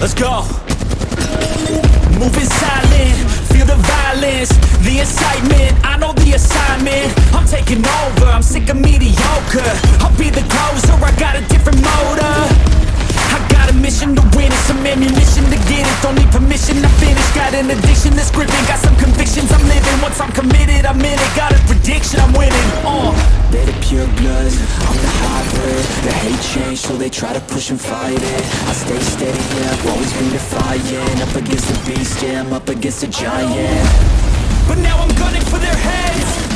let's go. Moving silent, feel the violence The incitement, I know the assignment. I'm taking over, I'm sick of mediocre. I'll be the closer, I got a different motive I got a mission to win and some ammunition to get it. Don't need permission to finish, got an addiction that's gripping Got some convictions I'm living, once I'm committed I'm in it. Got a prediction, I'm winning, change, so they try to push and fight it. I stay steady, yeah, I've always been defiant. Up against the beast, yeah, I'm up against a giant. But now I'm gunning for their heads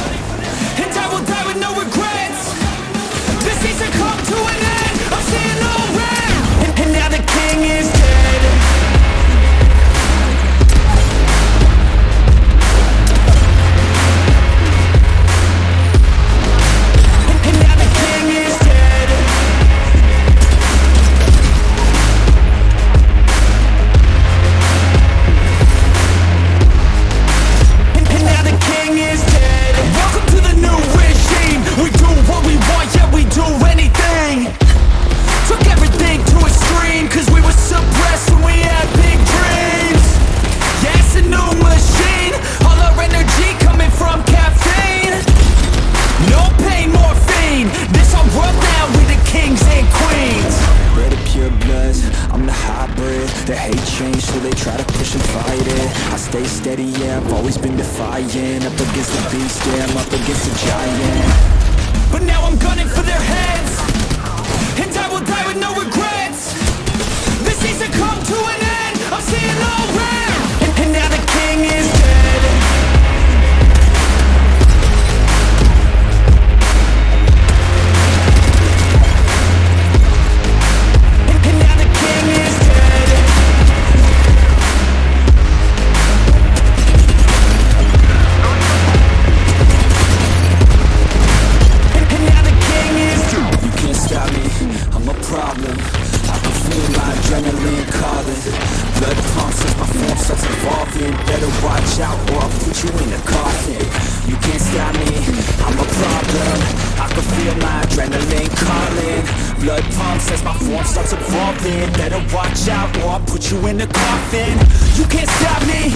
kings and queens. They're the pure bloods, I'm the hybrid. The hate change, so they try to push and fight it. I stay steady, yeah, I've always been defiant. Up against the beast, yeah, I'm up against a giant. But now I'm gunning for their heads Better watch out or I'll put you in a coffin. You can't stop me, I'm a problem. I can feel my adrenaline calling. Blood pumps as my form starts evolving. Better watch out or I'll put you in a coffin. You can't stop me,